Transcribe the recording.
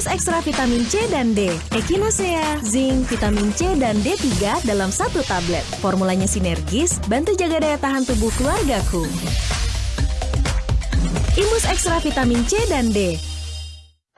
Imus Ekstra Vitamin C dan D, Echinacea, Zinc, Vitamin C dan D3 dalam satu tablet. Formulanya sinergis, bantu jaga daya tahan tubuh keluargaku. Imus Ekstra Vitamin C dan D,